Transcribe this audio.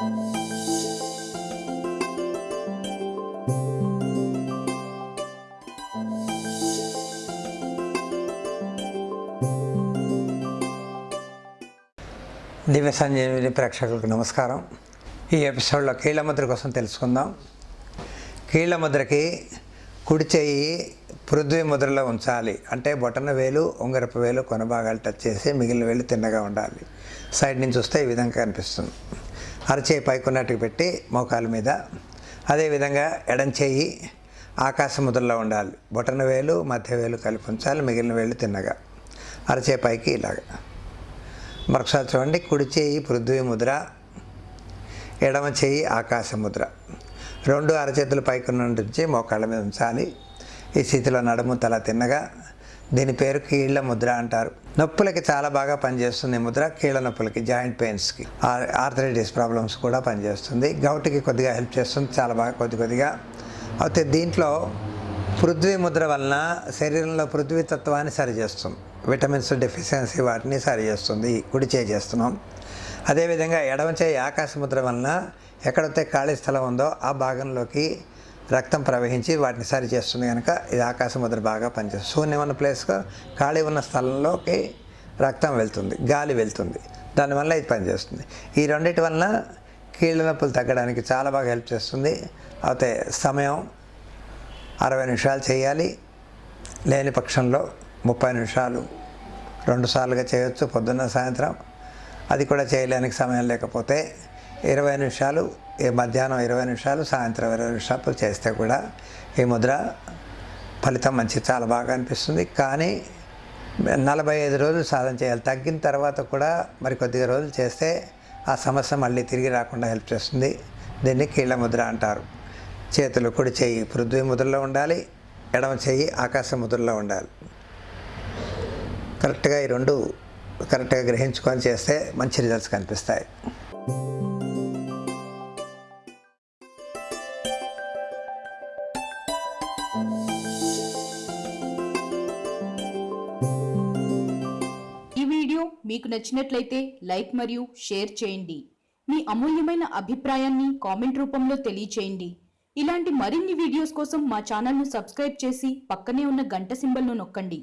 దివ్య సంజీవిని ప్రేక్షకులకు నమస్కారం. ఈ ఎపిసోడ్లో కీళ్ళముద్ర కోసం తెలుసుకుందాం. కీళ్ళ ముద్రకి కుడి చేయి పృథ్వీ ముద్రలో ఉంచాలి. అంటే బొటన వేలు ఉంగరపు వేలు కొనభాగాలు టచ్ చేసి మిగిలిన వేలు తిన్నగా ఉండాలి. సైడ్ నుంచి చూస్తే ఈ విధంగా కనిపిస్తుంది. అరచేయి పైకున్నట్టుకు పెట్టి మోకాల మీద. అదేవిధంగా ఎడం చేయి ఆకాశ ముద్రలో ఉండాలి. బొటన వేలు మధ్య వేలు కలిపి ఉంచాలి. మిగిలిన వేలు తిన్నగా. అరచే పైకి ఇలాగా. మరొకసారి చూడండి. కుడి చేయి పృథ్వీ ముద్ర ఎడమ చేయి ఆకాశ ముద్ర. రెండు అరచేతులు పైకి నుంచి మోకాళ్ళ మీద ఉంచాలి. ఈ స్థితిలో నడుము తల తిన్నగా. దీని పేరు కీళ్ళ ముద్ర అంటారు. నొప్పులకి చాలా బాగా పనిచేస్తుంది ముద్ర కీళ్ళ నొప్పులకి జాయింట్ పెయిన్స్కి. ఆర్థరైటిస్ ప్రాబ్లమ్స్ కూడా పనిచేస్తుంది. గౌట్కి కొద్దిగా హెల్ప్ చేస్తుంది చాలా బాగా కొద్ది కొద్దిగా. అయితే దీంట్లో పృథ్వీ ముద్ర వలన శరీరంలో పృథ్వీ తత్వాన్ని సరిచేస్తుంది. విటమిన్స్ డెఫిషియన్సీ వాటిని సరిచేస్తుంది కుడి చేయి చేస్తున్నాం. అదేవిధంగా ఎడమ చేయి ఆకాశ ముద్ర వలన ఎక్కడైతే ఖాళీ స్థలం ఉందో ఆ భాగంలోకి రక్తం ప్రవహించి వాటిని సరి చేస్తుంది కనుక ఇది ఆకాశం ముద్ర బాగా పనిచేస్తుంది. శూన్యం ఉన్న ప్లేస్గా ఖాళీ ఉన్న స్థలంలోకి రక్తం వెళ్తుంది గాలి వెళ్తుంది. దానివల్ల ఇది పనిచేస్తుంది. ఈ రెండింటి వలన కీళ్ళ నొప్పులు తగ్గడానికి చాలా బాగా హెల్ప్ చేస్తుంది. అయితే సమయం అరవై నిమిషాలు చేయాలి. లేని పక్షంలో ముప్పై నిమిషాలు రెండు సార్లుగా చేయొచ్చు పొద్దున్న సాయంత్రం. అది కూడా చేయలేనికి సమయం లేకపోతే ఇరవై నిమిషాలు ఈ మధ్యాహ్నం ఇరవై నిమిషాలు సాయంత్రం ఇరవై నిమిషాలు చేస్తే కూడా ఈ ముద్ర ఫలితం మంచి చాలా బాగా అనిపిస్తుంది. కానీ నలభై ఐదు రోజులు సాధన చేయాలి. తగ్గిన తర్వాత కూడా మరి కొద్దిగా రోజులు చేస్తే ఆ సమస్య మళ్ళీ తిరిగి రాకుండా హెల్ప్ చేస్తుంది. దీన్ని కీళ్ళ ముద్ర అంటారు. చేతులు కుడి చెయ్యి పృథ్వీ ముద్రలో ఉండాలి ఎడమ చెయ్యి ఆకాశ ముద్రలో ఉండాలి. కరెక్ట్గా ఈ రెండు కరెక్ట్గా గ్రహించుకొని చేస్తే మంచి రిజల్ట్స్ కనిపిస్తాయి. ఈ వీడియో మీకు నచ్చినట్లయితే లైక్ మరియు షేర్ చేయండి. మీ అమూల్యమైన అభిప్రాయాన్ని కామెంట్ రూపంలో తెలియచేయండి. ఇలాంటి మరిన్ని వీడియోస్ కోసం మా ఛానల్ను సబ్స్క్రైబ్ చేసి పక్కనే ఉన్న గంట సింబల్ను నొక్కండి.